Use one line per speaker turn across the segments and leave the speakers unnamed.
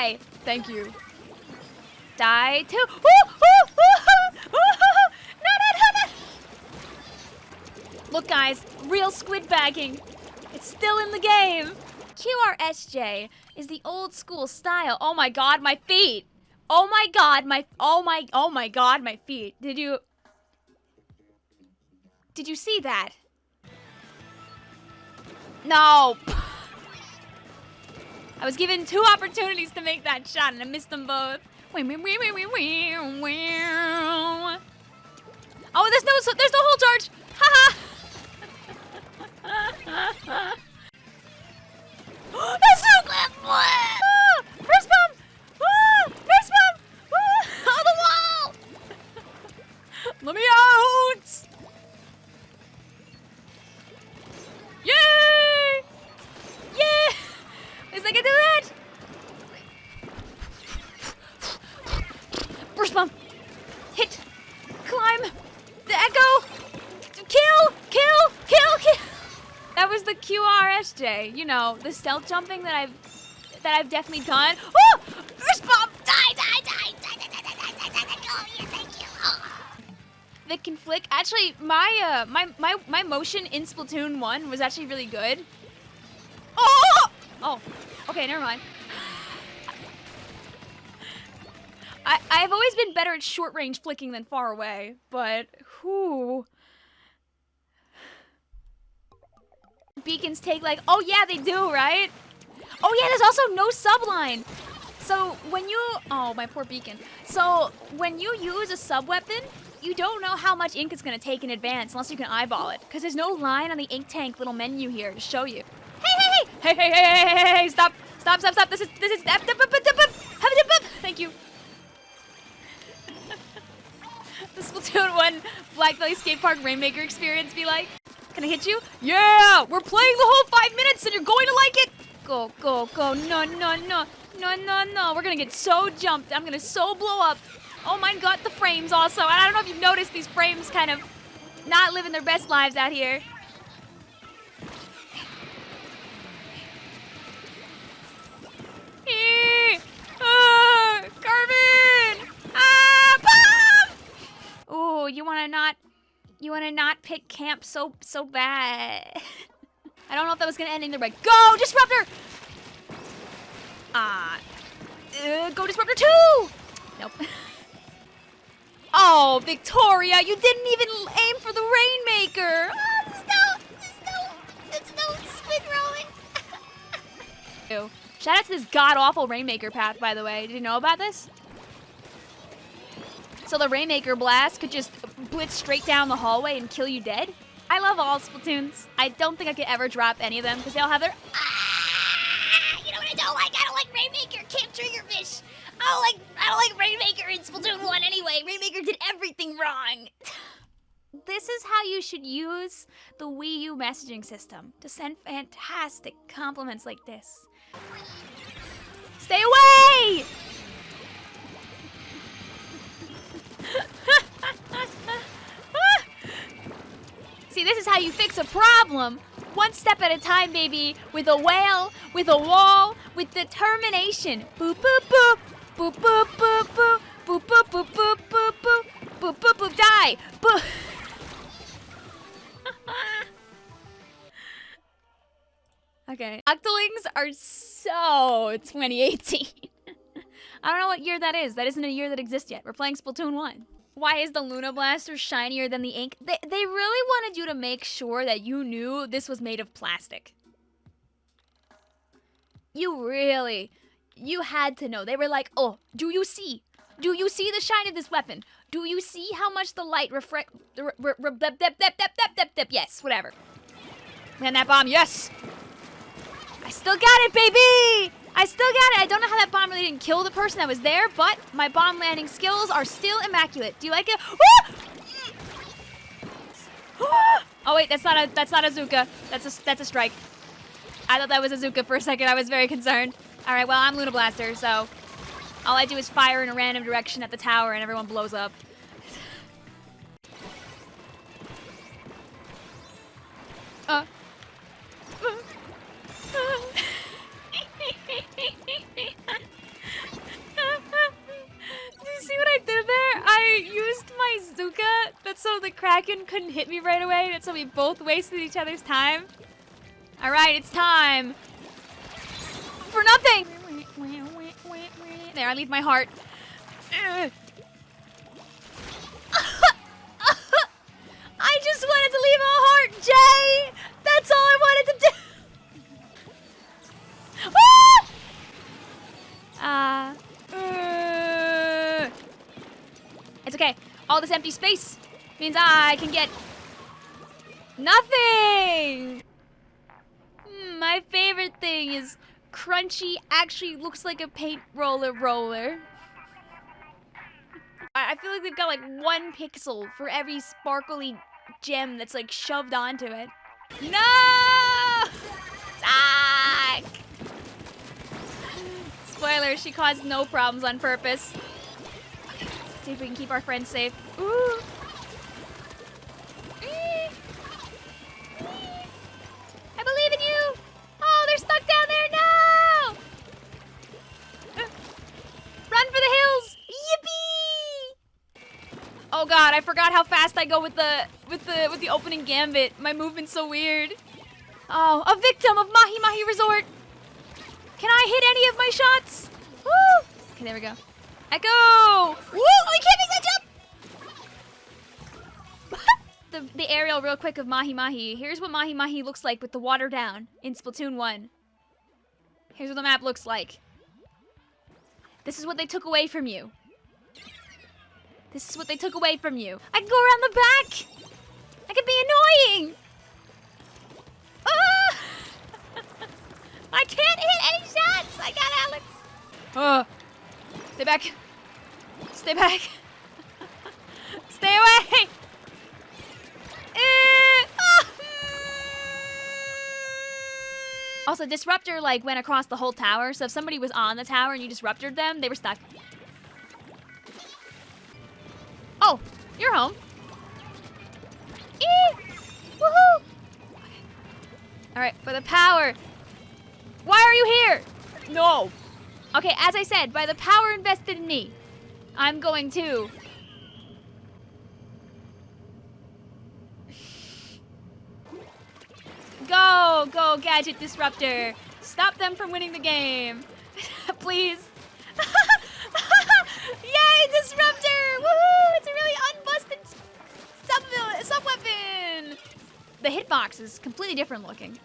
die. Thank you. Die too. Ooh, ooh, ooh, no, no, no. Look, guys, real squid bagging. It's still in the game. QRSJ is the old school style. Oh my god, my feet. Oh my god, my oh my oh my god, my feet. Did you Did you see that? No. I was given two opportunities to make that shot and I missed them both. Oh, there's no there's no hold charge. Haha. Burst. Hit. Climb. The echo. Kill. Kill. Kill. Kill. That was the QRSJ. You know, the stealth jumping that I've that I've definitely done. Oh! Burst bomb. Die. Die. Die. Die. Die. Die. Die. Die. Die. Die. Oh yeah. Thank you. Oh. That can. Actually, my uh, my my my motion in Splatoon one was actually really good. Oh! Oh. Okay. Never mind. I, I've always been better at short range flicking than far away, but who? Beacons take like, oh yeah, they do, right? Oh yeah, there's also no subline. So when you, oh, my poor beacon. So when you use a sub weapon, you don't know how much ink it's gonna take in advance unless you can eyeball it. Cause there's no line on the ink tank little menu here to show you. Hey, hey, hey, hey, hey, hey, hey, hey, stop, stop, stop, stop. This is, this is, thank you the Splatoon 1 Blackbelly Skate Park Rainmaker experience be like? Can I hit you? Yeah! We're playing the whole five minutes and you're going to like it! Go, go, go. No, no, no. No, no, no. We're gonna get so jumped. I'm gonna so blow up. Oh my god, the frames also. I don't know if you've noticed these frames kind of not living their best lives out here. You wanna not, you wanna not pick camp so, so bad. I don't know if that was gonna end in either way. Go, Disruptor! Ah, uh, go Disruptor 2! Nope. Oh, Victoria, you didn't even aim for the Rainmaker! Oh, there's no, there's no, there's no rolling. Ew. Shout out to this god-awful Rainmaker path, by the way. Did you know about this? So the Rainmaker blast could just blitz straight down the hallway and kill you dead? I love all Splatoons. I don't think I could ever drop any of them because they all have their ah! You know what I don't like? I don't like Rainmaker. Can't. I don't like I don't like Rainmaker in Splatoon 1 anyway. Rainmaker did everything wrong. this is how you should use the Wii U messaging system to send fantastic compliments like this. Stay away! See, this is how you fix a problem. One step at a time, baby. With a whale, with a wall, with determination. Boop, boop, boop. Boop, boop, boop, boop. Boop, boop, boop, boop, boop, boop. Boop, boop, boop, die. Boop. okay. Octolings are so 2018. I don't know what year that is. That isn't a year that exists yet. We're playing Splatoon 1. Why is the Luna Blaster shinier than the ink? They, they really wanted you to make sure that you knew this was made of plastic. You really, you had to know. They were like, oh, do you see? Do you see the shine of this weapon? Do you see how much the light reflect? Yes, whatever. Man, that bomb, yes! I still got it, baby! I still got it. I don't know how that bomb really didn't kill the person that was there, but my bomb landing skills are still immaculate. Do you like it? oh wait, that's not a that's not a Zuka. That's a that's a strike. I thought that was a Zuka for a second. I was very concerned. All right, well I'm Luna Blaster, so all I do is fire in a random direction at the tower and everyone blows up. So the Kraken couldn't hit me right away, and so we both wasted each other's time. All right, it's time. For nothing! There, I leave my heart. I just wanted to leave a heart, Jay! That's all I wanted to do! Ah! Uh, uh. It's okay. All this empty space means I can get nothing! Hmm, my favorite thing is Crunchy actually looks like a paint roller roller. I feel like they've got like one pixel for every sparkly gem that's like shoved onto it. No! Zack! Spoiler, she caused no problems on purpose. See if we can keep our friends safe. Ooh. God, I forgot how fast I go with the with the with the opening gambit. My movement's so weird. Oh, a victim of Mahi Mahi Resort. Can I hit any of my shots? Woo! Okay, there we go. Echo! Woo! I can't make that jump! the, the aerial real quick of Mahi Mahi. Here's what Mahi Mahi looks like with the water down in Splatoon 1. Here's what the map looks like. This is what they took away from you. This is what they took away from you. I can go around the back! I can be annoying! Ah! I can't hit any shots! I got Alex! Oh. Stay back. Stay back. Stay away! Eh. Ah. Also, Disruptor, like, went across the whole tower, so if somebody was on the tower and you disrupted them, they were stuck. Oh, you're home. Eee! Woohoo! Alright, for the power. Why are you here? No. Okay, as I said, by the power invested in me, I'm going to Go, go, Gadget Disruptor. Stop them from winning the game. Please. Yay, Disruptor! Woohoo! It's a really unbusted sub, sub weapon. The hitbox is completely different looking.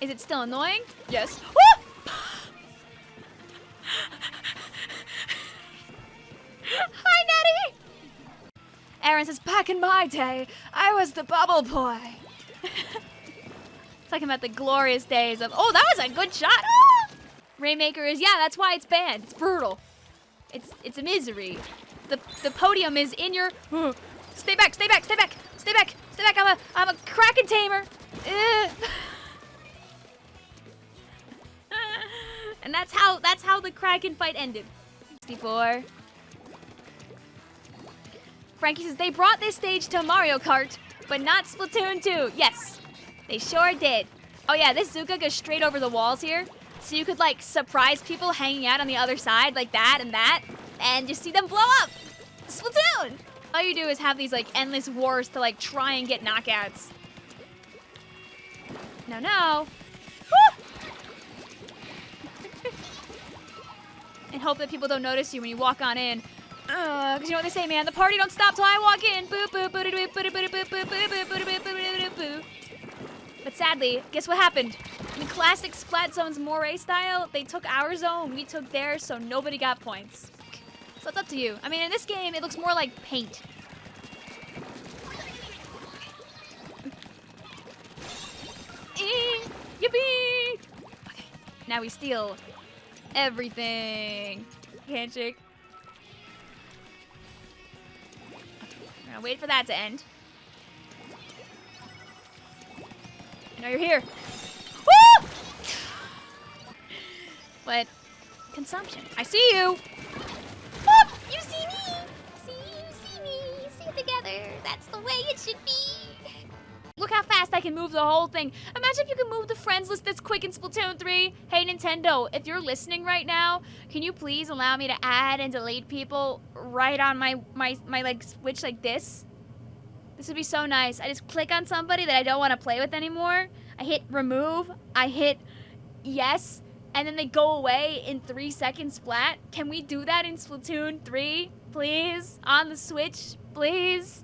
Is it still annoying? Yes. Woo! Hi, Natty! Aaron says, back in my day, I was the bubble boy. Talking about the glorious days of, oh, that was a good shot. Rainmaker is, yeah, that's why it's banned. It's brutal. It's it's a misery. The the podium is in your. Uh, stay back, stay back, stay back, stay back, stay back. I'm a I'm a kraken tamer. and that's how that's how the kraken fight ended. 64. Frankie says, they brought this stage to Mario Kart, but not Splatoon 2. Yes, they sure did. Oh yeah, this Zuka goes straight over the walls here. So you could like surprise people hanging out on the other side like that and that and just see them blow up. Splatoon! All you do is have these like endless wars to like try and get knockouts. No, no. and hope that people don't notice you when you walk on in. Uh, cause you know what they say, man. The party don't stop till I walk in. But sadly, guess what happened? In classic Splat Zone's Moray style, they took our zone, we took theirs, so nobody got points. So it's up to you. I mean, in this game, it looks more like paint. Eh, yippee! Okay, now we steal everything. Handshake. Now wait for that to end. Now you're here. But consumption. I see you. Whoop! You see me. See you see me. See together. That's the way it should be. Look how fast I can move the whole thing. Imagine if you could move the friends list this quick in Splatoon 3. Hey, Nintendo, if you're listening right now, can you please allow me to add and delete people right on my, my, my like, switch like this? This would be so nice. I just click on somebody that I don't want to play with anymore. I hit remove. I hit yes. And then they go away in three seconds flat. Can we do that in Splatoon 3, please? On the Switch, please?